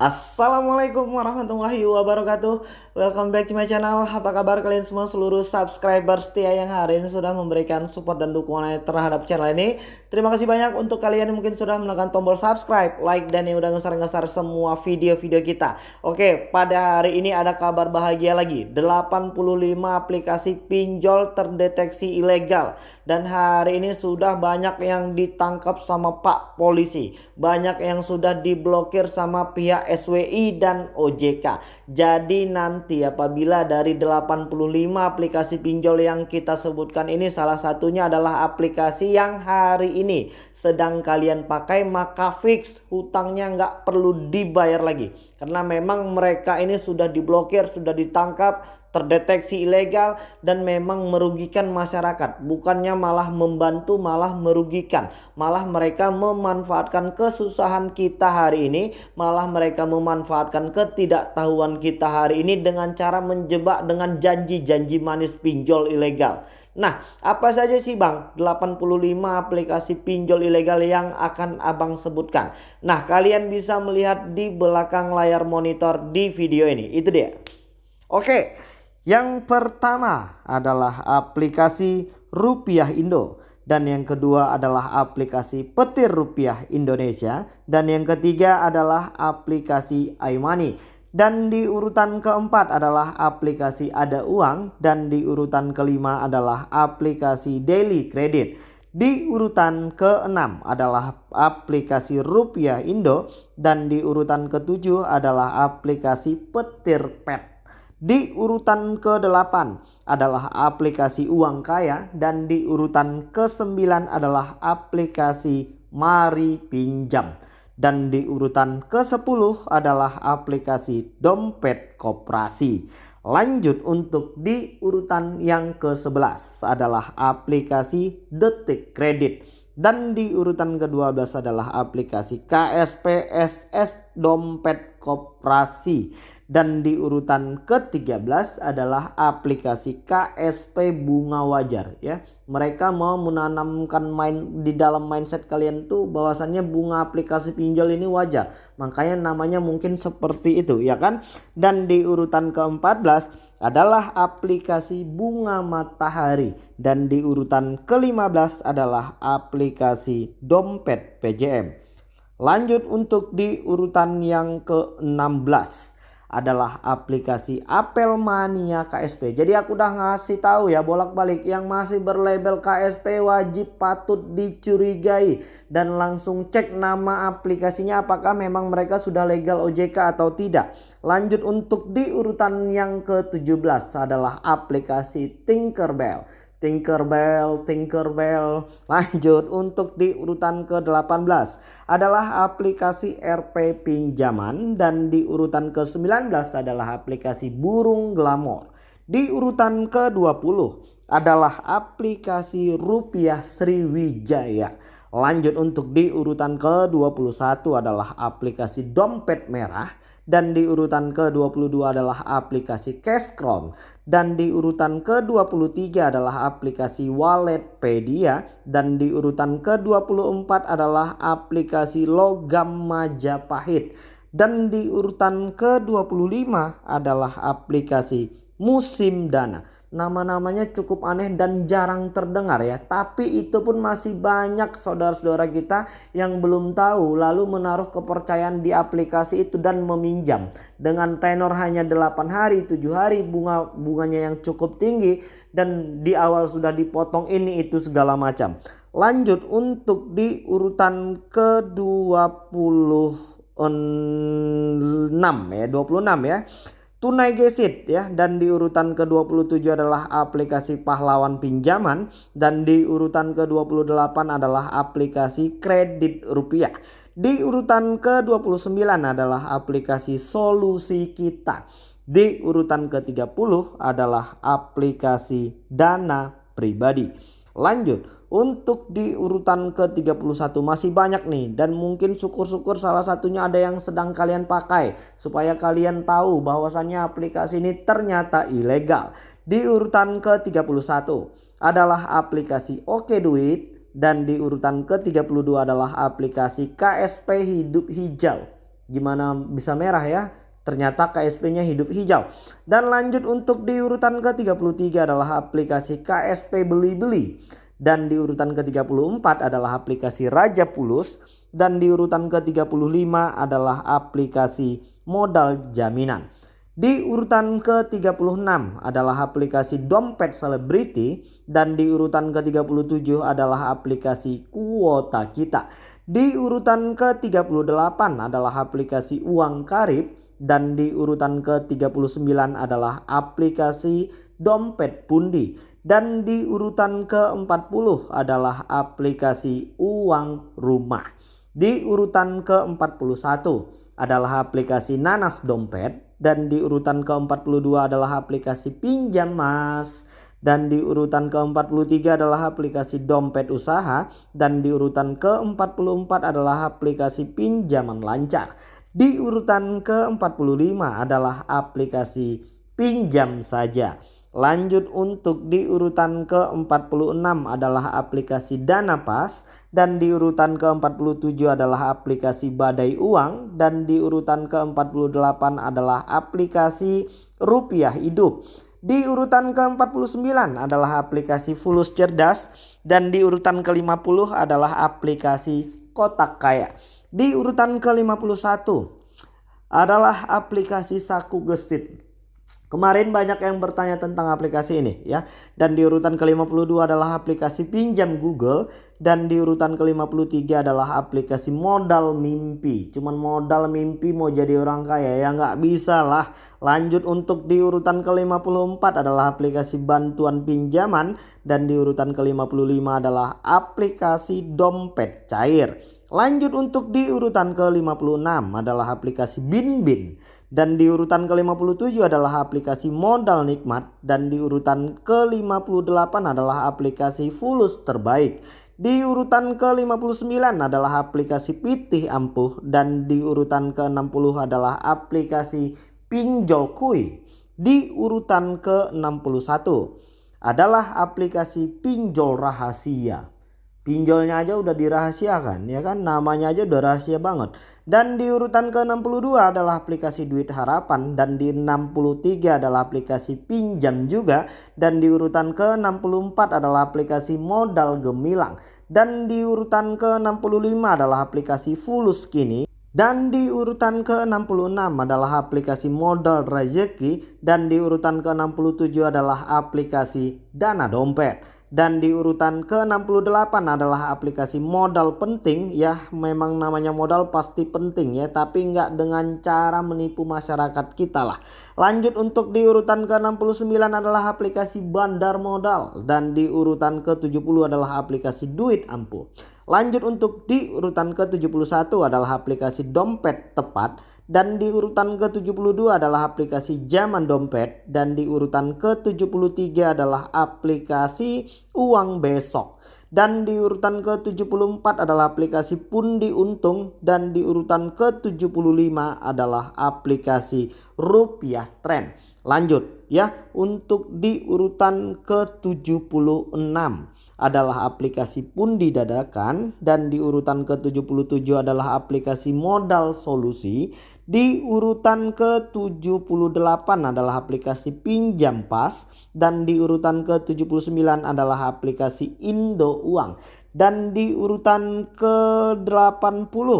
Assalamualaikum warahmatullahi wabarakatuh. Welcome back to my channel. Apa kabar kalian semua? Seluruh subscriber setia yang hari ini sudah memberikan support dan dukungan terhadap channel ini. Terima kasih banyak untuk kalian yang mungkin sudah menekan tombol subscribe, like dan yang udah ngesar-ngesar semua video-video kita. Oke pada hari ini ada kabar bahagia lagi. 85 aplikasi pinjol terdeteksi ilegal. Dan hari ini sudah banyak yang ditangkap sama pak polisi. Banyak yang sudah diblokir sama pihak SWI dan OJK. Jadi nanti apabila dari 85 aplikasi pinjol yang kita sebutkan ini salah satunya adalah aplikasi yang hari ini sedang kalian pakai maka fix hutangnya nggak perlu dibayar lagi. Karena memang mereka ini sudah diblokir, sudah ditangkap, terdeteksi ilegal dan memang merugikan masyarakat. Bukannya malah membantu malah merugikan. Malah mereka memanfaatkan kesusahan kita hari ini malah mereka memanfaatkan ketidaktahuan kita hari ini dengan cara menjebak dengan janji-janji manis pinjol ilegal Nah, apa saja sih Bang 85 aplikasi pinjol ilegal yang akan Abang sebutkan? Nah, kalian bisa melihat di belakang layar monitor di video ini. Itu dia. Oke, yang pertama adalah aplikasi Rupiah Indo dan yang kedua adalah aplikasi Petir Rupiah Indonesia dan yang ketiga adalah aplikasi iMoney dan di urutan keempat adalah aplikasi Ada Uang dan di urutan kelima adalah aplikasi Daily Credit. Di urutan keenam adalah aplikasi Rupiah Indo dan di urutan ketujuh adalah aplikasi Petir Pet. Di urutan ke-8 adalah aplikasi uang kaya dan di urutan ke-9 adalah aplikasi mari pinjam. Dan di urutan ke-10 adalah aplikasi dompet koperasi. Lanjut untuk di urutan yang ke-11 adalah aplikasi detik kredit. Dan di urutan ke-12 adalah aplikasi KSPSS dompet koperasi dan di urutan ke-13 adalah aplikasi KSP bunga wajar ya. Mereka mau menanamkan main di dalam mindset kalian tuh bahwasannya bunga aplikasi pinjol ini wajar. Makanya namanya mungkin seperti itu ya kan. Dan di urutan ke-14 adalah aplikasi bunga matahari dan di urutan ke-15 adalah aplikasi dompet PJM. Lanjut untuk di urutan yang ke-16 adalah aplikasi Apel Mania KSP. Jadi aku udah ngasih tahu ya bolak-balik yang masih berlabel KSP wajib patut dicurigai dan langsung cek nama aplikasinya apakah memang mereka sudah legal OJK atau tidak. Lanjut untuk di urutan yang ke-17 adalah aplikasi Tinkerbell. Tinkerbell, Tinkerbell. Lanjut untuk di urutan ke-18 adalah aplikasi RP pinjaman dan di urutan ke-19 adalah aplikasi burung glamor. Di urutan ke-20 adalah aplikasi rupiah Sriwijaya. Lanjut untuk di urutan ke-21 adalah aplikasi dompet merah dan di urutan ke-22 adalah aplikasi Cashcron dan di urutan ke-23 adalah aplikasi Walletpedia dan di urutan ke-24 adalah aplikasi Logam Majapahit dan di urutan ke-25 adalah aplikasi Musim Dana nama-namanya cukup aneh dan jarang terdengar ya. Tapi itu pun masih banyak saudara-saudara kita yang belum tahu lalu menaruh kepercayaan di aplikasi itu dan meminjam. Dengan tenor hanya 8 hari, 7 hari bunga bunganya yang cukup tinggi dan di awal sudah dipotong ini itu segala macam. Lanjut untuk di urutan ke-26 ya, 26 ya. Tunai Gesit ya dan di urutan ke-27 adalah aplikasi pahlawan pinjaman dan di urutan ke-28 adalah aplikasi kredit rupiah. Di urutan ke-29 adalah aplikasi solusi kita. Di urutan ke-30 adalah aplikasi dana pribadi. Lanjut untuk di urutan ke-31 masih banyak nih dan mungkin syukur-syukur salah satunya ada yang sedang kalian pakai supaya kalian tahu bahwasannya aplikasi ini ternyata ilegal. Di urutan ke-31 adalah aplikasi Oke Duit dan di urutan ke-32 adalah aplikasi KSP Hidup Hijau. Gimana bisa merah ya? Ternyata KSP-nya hidup hijau. Dan lanjut untuk di urutan ke-33 adalah aplikasi KSP beli-beli. Dan di urutan ke-34 adalah aplikasi Raja Pulus. Dan di urutan ke-35 adalah aplikasi modal jaminan. Di urutan ke-36 adalah aplikasi dompet selebriti dan di urutan ke-37 adalah aplikasi kuota kita. Di urutan ke-38 adalah aplikasi uang karib dan di urutan ke-39 adalah aplikasi dompet pundi dan di urutan ke-40 adalah aplikasi uang rumah. Di urutan ke-41 adalah aplikasi nanas dompet dan di urutan ke-42 adalah aplikasi pinjam mas dan di urutan ke-43 adalah aplikasi dompet usaha dan di urutan ke-44 adalah aplikasi pinjaman lancar. Di urutan ke-45 adalah aplikasi pinjam saja. Lanjut untuk di urutan ke-46 adalah aplikasi Dana Pas dan di urutan ke-47 adalah aplikasi Badai Uang dan di urutan ke-48 adalah aplikasi Rupiah Hidup. Di urutan ke-49 adalah aplikasi Fulus Cerdas dan di urutan ke-50 adalah aplikasi Kotak Kaya. Di urutan ke-51 adalah aplikasi Saku Gesit Kemarin banyak yang bertanya tentang aplikasi ini ya. Dan di urutan ke-52 adalah aplikasi pinjam Google dan di urutan ke-53 adalah aplikasi modal mimpi. Cuman modal mimpi mau jadi orang kaya ya nggak bisa lah. Lanjut untuk di urutan ke-54 adalah aplikasi bantuan pinjaman dan di urutan ke-55 adalah aplikasi dompet cair. Lanjut untuk di urutan ke-56 adalah aplikasi Bin Bin. Dan di urutan ke-57 adalah aplikasi modal nikmat. Dan di urutan ke-58 adalah aplikasi fulus terbaik. Di urutan ke-59 adalah aplikasi pitih ampuh. Dan di urutan ke-60 adalah aplikasi pinjol kui. Di urutan ke-61 adalah aplikasi pinjol rahasia. Pinjolnya aja udah dirahasiakan ya kan namanya aja udah rahasia banget. Dan di urutan ke-62 adalah aplikasi duit harapan dan di 63 adalah aplikasi pinjam juga dan di urutan ke-64 adalah aplikasi modal gemilang dan di urutan ke-65 adalah aplikasi fulus kini dan di urutan ke-66 adalah aplikasi modal rezeki dan di urutan ke-67 adalah aplikasi dana dompet. Dan di urutan ke-68 adalah aplikasi modal penting ya memang namanya modal pasti penting ya tapi nggak dengan cara menipu masyarakat kita lah. Lanjut untuk di urutan ke-69 adalah aplikasi bandar modal dan di urutan ke-70 adalah aplikasi duit ampuh. Lanjut untuk di urutan ke-71 adalah aplikasi dompet tepat dan di urutan ke-72 adalah aplikasi zaman dompet dan di urutan ke-73 adalah aplikasi uang besok. Dan di urutan ke-74 adalah aplikasi pundi untung dan di urutan ke-75 adalah aplikasi rupiah tren lanjut ya. Untuk di urutan ke-76 adalah aplikasi pundi dadakan dan di urutan ke-77 adalah aplikasi modal solusi. Di urutan ke-78 adalah aplikasi pinjam pas dan di urutan ke-79 adalah aplikasi Indo Uang. Dan di urutan ke-80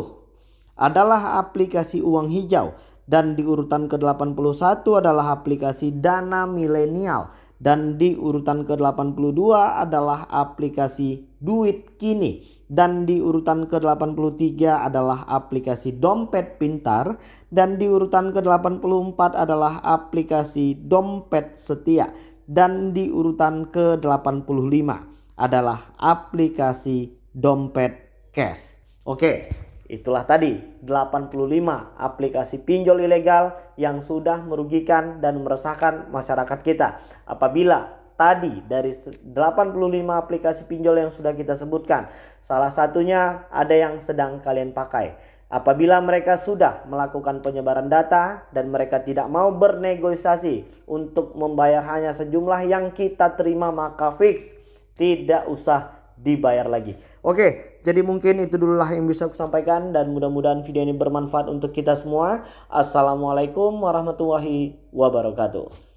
adalah aplikasi uang hijau dan di urutan ke-81 adalah aplikasi Dana Milenial. Dan di urutan ke-82 adalah aplikasi duit kini. Dan di urutan ke-83 adalah aplikasi dompet pintar. Dan di urutan ke-84 adalah aplikasi dompet setia. Dan di urutan ke-85 adalah aplikasi dompet cash. Oke, Itulah tadi 85 aplikasi pinjol ilegal yang sudah merugikan dan meresahkan masyarakat kita. Apabila tadi dari 85 aplikasi pinjol yang sudah kita sebutkan, salah satunya ada yang sedang kalian pakai. Apabila mereka sudah melakukan penyebaran data dan mereka tidak mau bernegosiasi untuk membayar hanya sejumlah yang kita terima maka fix tidak usah dibayar lagi. Oke, jadi mungkin itu dulu lah yang bisa aku sampaikan dan mudah-mudahan video ini bermanfaat untuk kita semua. Assalamualaikum warahmatullahi wabarakatuh.